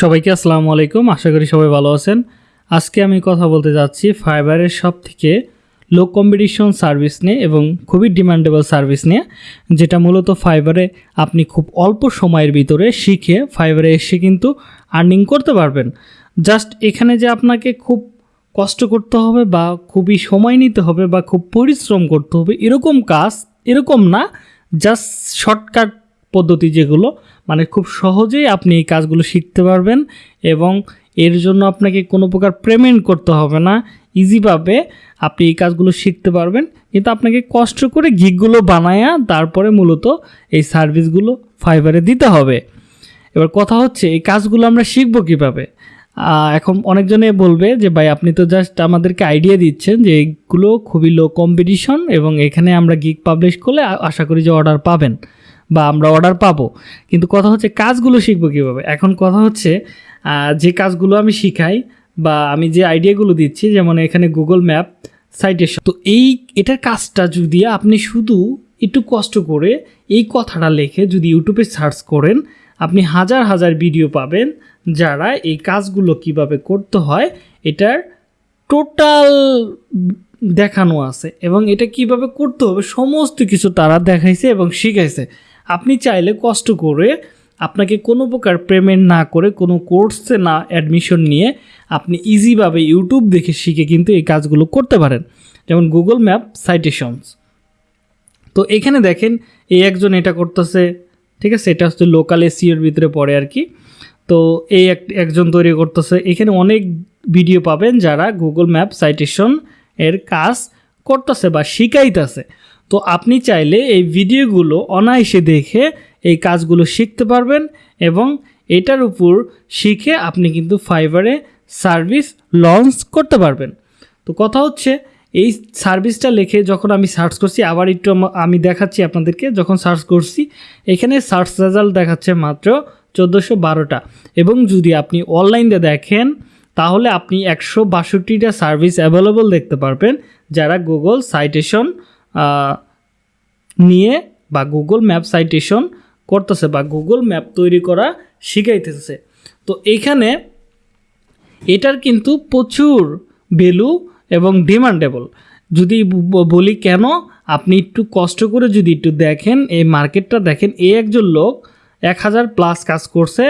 সবাইকে আসসালামু আলাইকুম। আশা করি সবাই ভালো আছেন। আজকে আমি কথা বলতে যাচ্ছি ফাইবারের সব থেকে লো কম্পিটিশন সার্ভিস নিয়ে এবং খুবই ডিমান্ডেবল সার্ভিস নিয়ে, যেটা মূলত ফাইবারে আপনি খুব অল্প সময়ের ভিতরে শিখে ফাইবারে এসে কিন্তু আর্নিং করতে পারবেন। জাস্ট এখানে যে আপনাকে খুব কষ্ট করতে হবে বা খুবই সময় নিতে হবে বা খুব পরিশ্রম করতে হবে, এরকম কাজ এরকম না জাস্ট শর্টকাট পদ্ধতি যেগুলো মানে খুব সহজেই আপনি এই কাজগুলো শিখতে পারবেন এবং এর জন্য আপনাকে কোনো প্রকার পেমেন্ট করতে হবে না। ইজিভাবে আপনি এই কাজগুলো শিখতে পারবেন। কিন্তু আপনাকে কষ্ট করে গিকগুলো বানায়া তারপরে মূলত এই সার্ভিসগুলো ফাইবারে দিতে হবে। এবার কথা হচ্ছে, এই কাজগুলো আমরা শিখব কীভাবে? এখন অনেকজনে বলবে যে, ভাই, আপনি তো জাস্ট আমাদেরকে আইডিয়া দিচ্ছেন যে এইগুলো খুবই লো কম্পিটিশন এবং এখানে আমরা গিক পাবলিশ করলে আশা করি যে অর্ডার পাবেন। বা আমরা অর্ডার পাবো। কিন্তু কথা হচ্ছে কাজগুলো শিখব কীভাবে? এখন কথা হচ্ছে যে কাজগুলো আমি শিখাই বা আমি যে আইডিয়াগুলো দিচ্ছি, যেমন এখানে গুগল ম্যাপ সাইটেশন তো এই, এটার কাজটা যদি আপনি শুধু একটু কষ্ট করে এই কথাটা লিখে যদি ইউটিউবে সার্চ করেন, আপনি হাজার হাজার ভিডিও পাবেন যারা এই কাজগুলো কীভাবে করতে হয়, এটার টোটাল দেখানো আছে এবং এটা কীভাবে করতে হবে, সমস্ত কিছু তারা দেখাইছে এবং শিখাইছে। আপনি চাইলে কষ্ট করে আপনাকে কোনো প্রকার পেমেন্ট না করে কোনো কোর্সে না অ্যাডমিশন নিয়ে আপনি ইজিভাবে ইউটিউব দেখে শিখে কিন্তু এই কাজগুলো করতে পারেন। যেমন গুগল ম্যাপ সাইটেশনস তো এখানে দেখেন এই একজন এটা করতেছে, ঠিক আছে? এটা হচ্ছে লোকাল এসিওর ভিতরে পড়ে আর কি। তো এই এক, একজন তৈরি করতেছে। এখানে অনেক ভিডিও পাবেন যারা গুগল ম্যাপ সাইটেশন এর কাজ করতেছে বা শিখাইতেছে। তো আপনি চাইলে এই ভিডিওগুলো অনায়াসে দেখে এই কাজগুলো শিখতে পারবেন এবং এটার উপর শিখে আপনি কিন্তু ফাইবারে সার্ভিস লঞ্চ করতে পারবেন। তো কথা হচ্ছে, এই সার্ভিসটা লিখে যখন আমি সার্চ করছি, আবার একটু আমি দেখাচ্ছি আপনাদেরকে, যখন সার্চ করছি, এখানে সার্চ রেজাল্ট দেখাচ্ছে মাত্র চোদ্দোশো বারোটা। এবং যদি আপনি অনলাইনে দেখেন, তাহলে আপনি একশো বাষট্টিটা সার্ভিস অ্যাভেলেবল দেখতে পারবেন, যারা গুগল সাইটেশন নিয়ে বা গুগল ম্যাপ সাইটেশন করতেছে বা গুগল ম্যাপ তৈরি করা শিখাইতেছে। তো এইখানে এটার কিন্তু প্রচুর ভ্যালু এবং ডিমান্ডেবল যদি বলি কেন? আপনি একটু কষ্ট করে যদি একটু দেখেন, এই মার্কেটটা দেখেন এই একজন লোক এক হাজার প্লাস কাজ করছে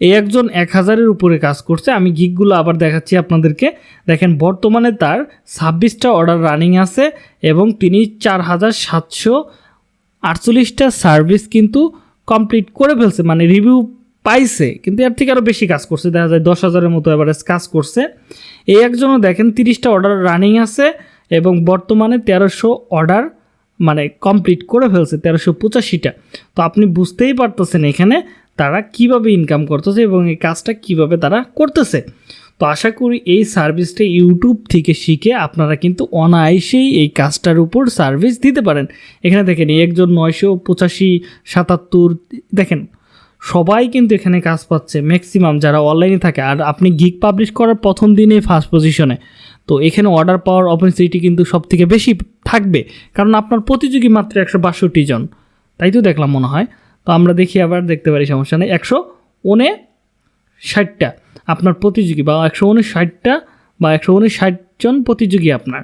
এই একজন এক হাজারের উপরে কাজ করছে। আমি গিকগুলো আবার দেখাচ্ছি আপনাদেরকে। দেখেন, বর্তমানে তার ছাব্বিশটা অর্ডার রানিং আছে এবং তিনি চার হাজার সাতশো আটচল্লিশটা সার্ভিস কিন্তু কমপ্লিট করে ফেলছে মানে রিভিউ পাইছে, কিন্তু এর থেকে আরও বেশি কাজ করছে। দেখা যায় দশ হাজারের মতো এভারেজ কাজ করছে। এই একজনও দেখেন, তিরিশটা অর্ডার রানিং আছে এবং বর্তমানে তেরোশো অর্ডার মানে কমপ্লিট করে ফেলছে, তেরোশো পঁচাশিটা। তো আপনি বুঝতেই পারতেছেন এখানে তারা কীভাবে ইনকাম করতেছে এবং এই কাজটা কীভাবে তারা করতেছে। তো আশা করি এই সার্ভিসটা ইউটিউব থেকে শিখে আপনারা কিন্তু অনায়াসেই এই কাজটার উপর সার্ভিস দিতে পারেন। এখানে দেখেন একজন নয়শো পঁচাশি, সাতাত্তর, দেখেন, সবাই কিন্তু এখানে কাজ পাচ্ছে। ম্যাক্সিমাম যারা অনলাইনে থাকে, আর আপনি গিক পাবলিশ করার প্রথম দিনে ফার্স্ট পজিশনে তো এখানে অর্ডার পাওয়ার অপরচুনিটি কিন্তু সব থেকে বেশি থাকবে, কারণ আপনার প্রতিযোগী মাত্র একশো বাষট্টি জন। তাই তো দেখলাম মনে হয়। আমরা দেখি আবার, দেখতে পারি, সমস্যা নেই। একশো উনে ষাটটা আপনার প্রতিযোগী বা একশো ষাটটা বা একশো ষাট জন প্রতিযোগী আপনার।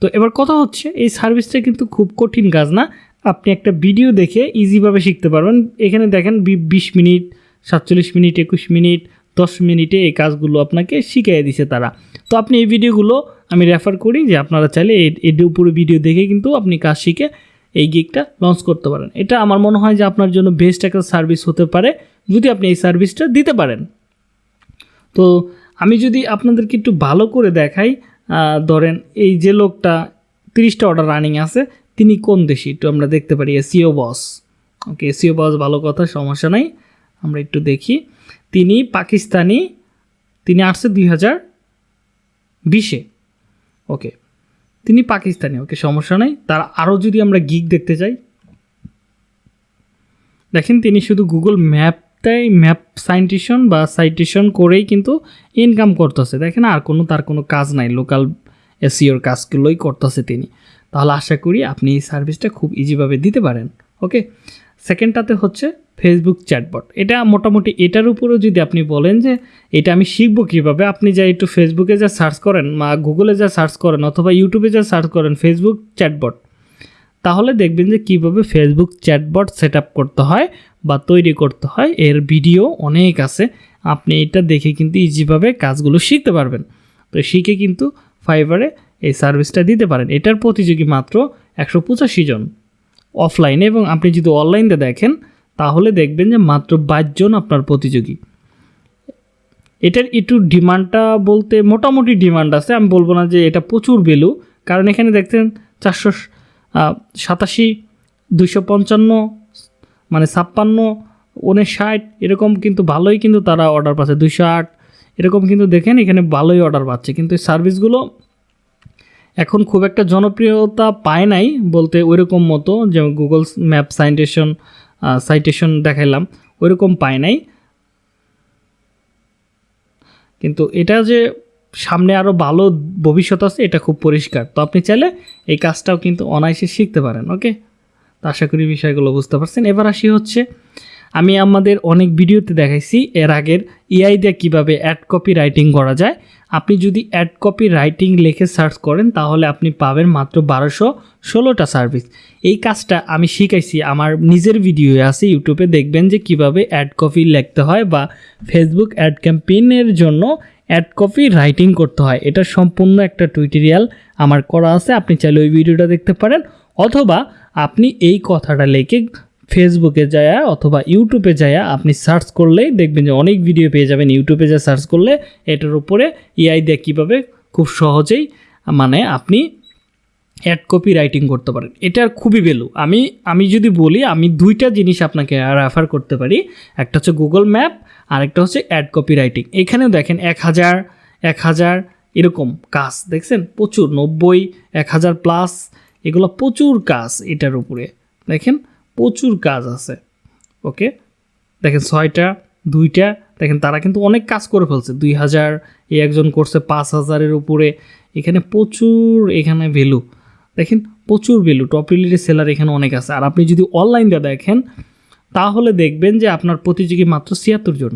তো এবার কথা হচ্ছে, এই সার্ভিসটা কিন্তু খুব কঠিন কাজ না। আপনি একটা ভিডিও দেখে ইজিভাবে শিখতে পারবেন। এখানে দেখেন বিশ মিনিট, সাতচল্লিশ মিনিট, একুশ মিনিট, দশ মিনিটে এই কাজগুলো আপনাকে শিখিয়ে দিছে তারা। তো আপনি এই ভিডিওগুলো আমি রেফার করি যে আপনারা চাইলে এর উপরে ভিডিও দেখে কিন্তু আপনি কাজ শিখে এই গিকটা লঞ্চ করতে পারেন। এটা আমার মনে হয় যে আপনার জন্য বেস্ট একটা সার্ভিস হতে পারে, যদি আপনি এই সার্ভিসটা দিতে পারেন। তো আমি যদি আপনাদেরকে একটু ভালো করে দেখাই ধরেন এই যে লোকটা তিরিশটা অর্ডার রানিং আছে, তিনি কোন দেশি? একটু আমরা দেখতে পারি এসিও বস ওকে এসিও বস ভালো কথা, সমস্যা নাই। আমরা একটু দেখি। তিনি পাকিস্তানি, তিনি আসছে দুই হাজার বিশে। ওকে তিনি পাকিস্তানি, ওকে সমস্যা নেই। তার আরও যদি আমরা গিক দেখতে চাই দেখেন তিনি শুধু গুগল ম্যাপটাই ম্যাপ সাইন্টিশন বা সাইটেশন করেই কিন্তু ইনকাম করতেছে। দেখেন আর কোনো, তার কোনো কাজ নাই লোকাল এসিওর কাজগুলোই করতেছে তিনি। তাহলে আশা করি আপনি এই সার্ভিসটা খুব ইজিভাবে দিতে পারেন ওকে সেকেন্ডটাতে হচ্ছে ফেসবুক চ্যাটবট এটা মোটামুটি এটার উপরেও যদি আপনি বলেন যে এটা আমি শিখব কীভাবে, আপনি যা একটু ফেসবুকে যা সার্চ করেন বা গুগলে যা সার্চ করেন অথবা ইউটিউবে যা সার্চ করেন ফেসবুক চ্যাটবট তাহলে দেখবেন যে কীভাবে ফেসবুক চ্যাটবট সেট করতে হয় বা তৈরি করতে হয়। এর ভিডিও অনেক আছে, আপনি এটা দেখে কিন্তু ইজিভাবে কাজগুলো শিখতে পারবেন। তো শিখে কিন্তু ফাইবারে এই সার্ভিসটা দিতে পারেন। এটার প্রতিযোগী মাত্র একশো পঁচাশি জন। অফলাইনে এবং আপনি যদি অনলাইনে দেখেন তাহলে দেখবেন যে মাত্র বাইশ জন আপনার প্রতিযোগী। এটার একটু ডিমান্ডটা বলতে মোটামুটি ডিমান্ড আছে, আমি বলব না যে এটা প্রচুর ভ্যালু, কারণ এখানে দেখছেন চারশো সাতাশি, দুইশো পঞ্চান্ন মানে ছাপ্পান্ন, উনষাট, এরকম কিন্তু ভালোই কিন্তু তারা অর্ডার পাচ্ছে, দুইশো আট, এরকম কিন্তু দেখেন এখানে ভালোই অর্ডার পাচ্ছে। কিন্তু এই সার্ভিসগুলো এখন খুব একটা জনপ্রিয়তা পায় নাই বলতে ওইরকম মতো, যেমন গুগল ম্যাপ সাইটেশন সাইটেশন দেখাইলাম, ওইরকম পায় নাই। কিন্তু এটা যে সামনে আরও ভালো ভবিষ্যৎ আছে, এটা খুব পরিষ্কার। তো আপনি চাইলে এই কাজটাও কিন্তু অনায়াসে শিখতে পারেন ওকে তো আশা করি বিষয়গুলো বুঝতে পারছেন। এবার আসি হচ্ছে আমি আমাদের অনেক ভিডিওতে দেখাইছি এর আগের এআই দিয়ে কীভাবে অ্যাড কপি রাইটিং করা যায়। আপনি যদি অ্যাড কপি রাইটিং লিখে সার্চ করেন, তাহলে আপনি পাবেন মাত্র বারোশো ষোলোটা সার্ভিস এই কাজটা আমি শিখাইছি আমার নিজের ভিডিও আছে, ইউটিউবে দেখবেন যে কীভাবে অ্যাড কপি লিখতে হয় বা ফেসবুক অ্যাড ক্যাম্পেইনের জন্য অ্যাড কপি রাইটিং করতে হয়। এটা সম্পূর্ণ একটা টুইটোরিয়াল আমার করা আছে, আপনি চাইলে ওই ভিডিওটা দেখতে পারেন। অথবা আপনি এই কথাটা লিখে ফেসবুকে যায় অথবা ইউটিউবে যায় আপনি সার্চ করলেই দেখবেন যে অনেক ভিডিও পেয়ে যাবেন। ইউটিউবে যা সার্চ করলে এটার উপরে এআই দিয়ে কীভাবে খুব সহজেই মানে আপনি অ্যাড কপি রাইটিং করতে পারেন। এটার খুবই ভ্যালু আমি আমি যদি বলি, আমি দুইটা জিনিস আপনাকে রেফার করতে পারি। একটা হচ্ছে গুগল ম্যাপ আর একটা হচ্ছে অ্যাড কপি রাইটিং এখানেও দেখেন এক হাজার এক হাজার এরকম কাজ, দেখছেন? প্রচুর, নব্বই, এক হাজার প্লাস এগুলো প্রচুর কাজ এটার উপরে। দেখেন? প্রচুর কাজ আছে ওকে দেখেন ছয়টা, দুইটা, দেখেন তারা কিন্তু অনেক কাজ করে ফেলছে। দুই হাজার, এই একজন করছে পাঁচ হাজারের উপরে। এখানে প্রচুর এখানে ভ্যালু দেখেন প্রচুর ভ্যালু টপ রিলেটেড সেলার এখানে অনেক আছে। আর আপনি যদি অনলাইন দিয়ে দেখেন, তাহলে দেখবেন যে আপনার প্রতিযোগী মাত্র ছিয়াত্তর জন।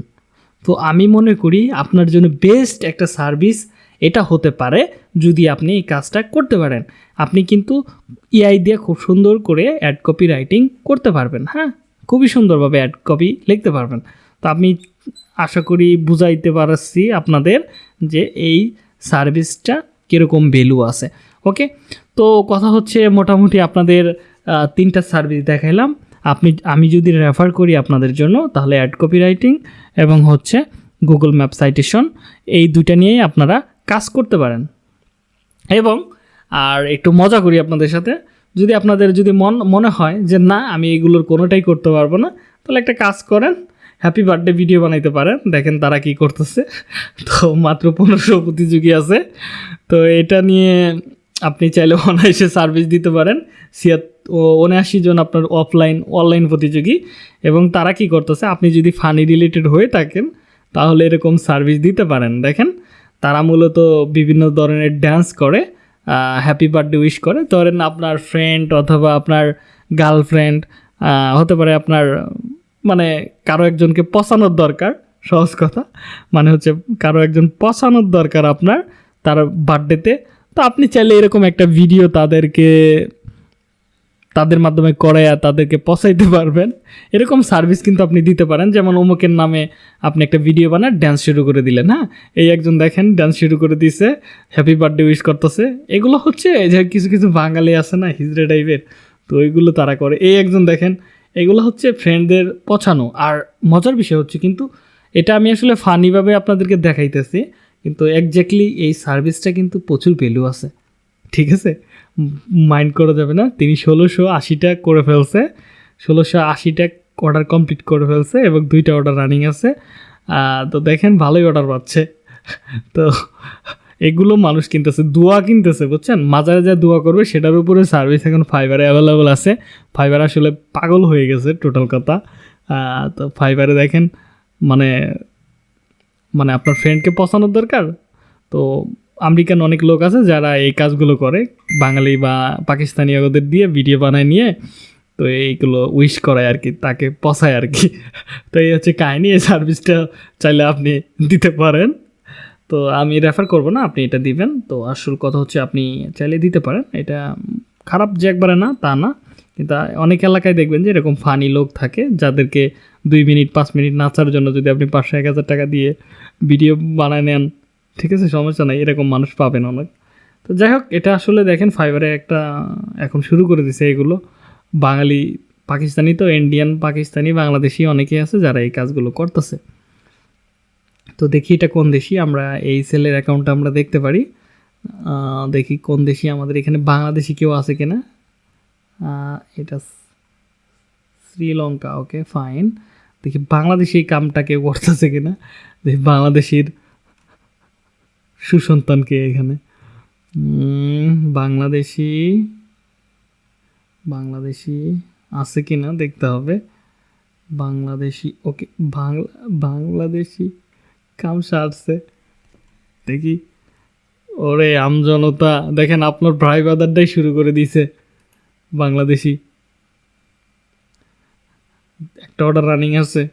তো আমি মনে করি আপনার জন্য বেস্ট একটা সার্ভিস এটা হতে পারে যদি আপনি এই কাজটা করতে পারেন। আপনি কিন্তু এআই দিয়ে খুব সুন্দর করে অ্যাড কপি রাইটিং করতে পারবেন হ্যাঁ? খুবই সুন্দরভাবে অ্যাড কপি লিখতে পারবেন। তো আমি আশা করি বুঝাইতে পারছি আপনাদের যে এই সার্ভিসটা কীরকম ভ্যালু আছে। ওকে তো কথা হচ্ছে মোটামুটি আপনাদের তিনটা সার্ভিস দেখাইলাম। আপনি, আমি যদি রেফার করি আপনাদের জন্য, তাহলে অ্যাড কপি রাইটিং এবং হচ্ছে গুগল ম্যাপ সাইটেশন এই দুইটা নিয়েই আপনারা কাজ করতে পারেন। এবং, আর একটু মজা করি আপনাদের সাথে। যদি আপনাদের যদি মন, মনে হয় যে না, আমি এগুলোর কোনোটাই করতে পারব না, তাহলে একটা কাজ করেন। হ্যাপি বার্থডে ভিডিও বানাইতে পারেন। দেখেন তারা কি করতেছে। তো মাত্র পনেরোশো প্রতিযোগী আছে। তো এটা নিয়ে আপনি চাইলে অনায়াসে সার্ভিস দিতে পারেন। ছিয়াত উনআশি জন আপনার অফলাইন অনলাইন প্রতিযোগী। এবং তারা কি করতেছে, আপনি যদি ফানি রিলেটেড হয়ে থাকেন, তাহলে এরকম সার্ভিস দিতে পারেন। দেখেন তারা মূলত বিভিন্ন ধরনের ড্যান্স করে হ্যাপি বার্থডে উইশ করে। ধরেন আপনার ফ্রেন্ড অথবা আপনার গার্লফ্রেন্ড হতে পারে আপনার মানে কারও একজনকে পচানোর দরকার, সহজ কথা। মানে হচ্ছে কারও একজন পচানোর দরকার আপনার, তার বার্থডেতে তো। আপনি চাইলে এরকম একটা ভিডিও তাদেরকে তাদের মাধ্যমে করে আর তাদেরকে পচাইতে পারবেন। এরকম সার্ভিস কিন্তু আপনি দিতে পারেন। যেমন অমুকের নামে আপনি একটা ভিডিও বানান ড্যান্স শুরু করে দিলেন হ্যাঁ? এই একজন দেখেন ড্যান্স শুরু করে দিছে হ্যাপি বার্থডে উইশ করতেছে। এগুলো হচ্ছে যে কিছু কিছু বাঙালি আছে না, হিজড়ে টাইপের তো ওইগুলো তারা করে। এই একজন দেখেন, এগুলো হচ্ছে ফ্রেন্ডদের পছানো আর মজার বিষয় হচ্ছে কিন্তু এটা আমি আসলে ফানিভাবে আপনাদেরকে দেখাইতেছি, কিন্তু একজ্যাক্টলি এই সার্ভিসটা কিন্তু প্রচুর ভ্যালু আছে। ঠিক আছে? মাইন্ড করা যাবে না। তিনি ষোলোশো আশিটা করে ফেলছে। ষোলোশো আশিটা অর্ডার কমপ্লিট করে ফেলছে এবং দুইটা অর্ডার রানিং আছে। তো দেখেন ভালোই অর্ডার পাচ্ছে। তো এগুলো মানুষ কিনতেছে, দোয়া কিনতেছে, বুঝছেন? মাজারে যা দোয়া করবে, সেটার উপরে সার্ভিস এখন ফাইবারে অ্যাভেলেবল আছে। ফাইবার আসলে পাগল হয়ে গেছে টোটাল কথা। তো ফাইবারে দেখেন মানে মানে আপনার ফ্রেন্ডকে পছানোর দরকার? তো আমেরিকান অনেক লোক আছে যারা এই কাজগুলো করে, বাঙালি বা পাকিস্তানি ওদের দিয়ে ভিডিও বানায় নিয়ে, তো এইগুলো উইশ করায় আর কি, তাকে পসায় আর কি। তো এই হচ্ছে কাহিনী, এই সার্ভিসটা চাইলে আপনি দিতে পারেন। তো আমি রেফার করব না, আপনি এটা দিবেন। তো আসল কথা হচ্ছে আপনি চাইলে দিতে পারেন, এটা খারাপ যে একবারে না, তা না। কিন্তু অনেক এলাকায় দেখবেন যে এরকম ফানি লোক থাকে, যাদেরকে দুই মিনিট, পাঁচ মিনিট নাচার জন্য যদি আপনি পাঁচশো, এক হাজার টাকা দিয়ে ভিডিও বানায় নেন ঠিক আছে, সমস্যা নাই, এরকম মানুষ পাবেন অনেক। তো যাই হোক, এটা আসলে দেখেন ফাইবারে একটা, এখন শুরু করে দিছে এগুলো। বাঙালি পাকিস্তানি তো ইন্ডিয়ান পাকিস্তানি, বাংলাদেশি অনেকেই আছে যারা এই কাজগুলো করতেছে। তো দেখি এটা কোন দেশি, আমরা এই সেলের অ্যাকাউন্টটা আমরা দেখতে পারি। দেখি কোন দেশি আমাদের এখানে বাংলাদেশি কেউ আছে কিনা। এটা শ্রীলঙ্কা ওকে ফাইন দেখি বাংলাদেশি কামটা কেউ করতেছে কিনা। দেখি বাংলাদেশির সুসন্তানকে এখানে। বাংলাদেশি বাংলাদেশি আছে কি না দেখতে হবে। বাংলাদেশি, ওকে, বাংলা, বাংলাদেশি কাম সারছে দেখি। ওরে, আমজনতা, দেখেন আপনার ভাই বাদারটাই শুরু করে দিয়েছে বাংলাদেশি। একটা অর্ডার রানিং আছে।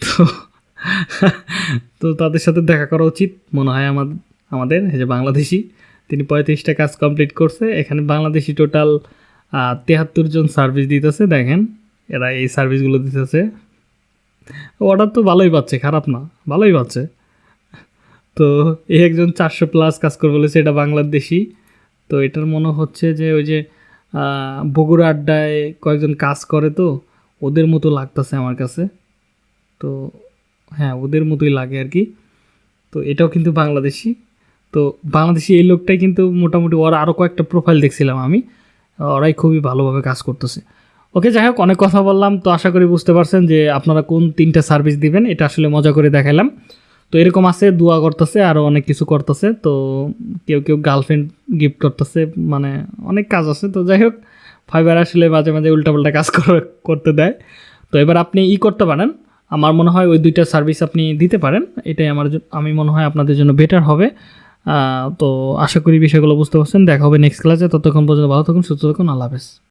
তো তো তাদের সাথে দেখা করা উচিত। মনে হয় আমাদের আমাদের, এই যে বাংলাদেশি। তিনি পঁয়ত্রিশটা কাজ কমপ্লিট করছে। এখানে বাংলাদেশি টোটাল তেহাত্তর জন সার্ভিস দিতেছে, দেখেন। এরা এই সার্ভিসগুলো দিতেছে। অর্ডার তো ভালোই পাচ্ছে, খারাপ না, ভালোই পাচ্ছে। তো এই একজন চারশো প্লাস কাজ করে বলেছে, এটা বাংলাদেশি। তো এটার মনে হচ্ছে যে ওই যে বগুড়া আড্ডায় কয়েকজন কাজ করে তো, ওদের মতো লাগতেছে আমার কাছে। তো হ্যাঁ ওদের মতোই লাগে আর কি। তো এটাও কিন্তু বাংলাদেশি। তো বাংলাদেশি এই লোকটাই কিন্তু মোটামুটি ওরা আরও কয়েকটা প্রোফাইল দেখছিলাম আমি। ওরাই খুবই ভালোভাবে কাজ করতেছে। ওকে, যাই হোক, অনেক কথা বললাম। তো আশা করি বুঝতে পারছেন যে আপনারা কোন তিনটা সার্ভিস দিবেন, এটা আসলে মজা করে দেখালাম তো এরকম আছে, দোয়া করতেছে আরও অনেক কিছু করতেছে। তো কেউ কেউ গার্লফ্রেন্ড গিফট করতেছে মানে অনেক কাজ আছে। তো যাই হোক ফাইবার আসলে মাঝে মাঝে উল্টাপাল্টা কাজ কর- করতে দেয়। তো এবার আপনি ই করতে পারেন। আমার মনে হয় ওই দুইটা সার্ভিস আপনি দিতে পারেন। এটাই আমার আমি মনে হয় আপনাদের জন্য বেটার হবে। তো আশা করি বিষয়গুলো বুঝতে পারছেন। দেখা হবে নেক্সট ক্লাসে ততক্ষণ পর্যন্ত ভালো থাকুন, সুস্থ থাকুন। আল্লাহ হাফেজ।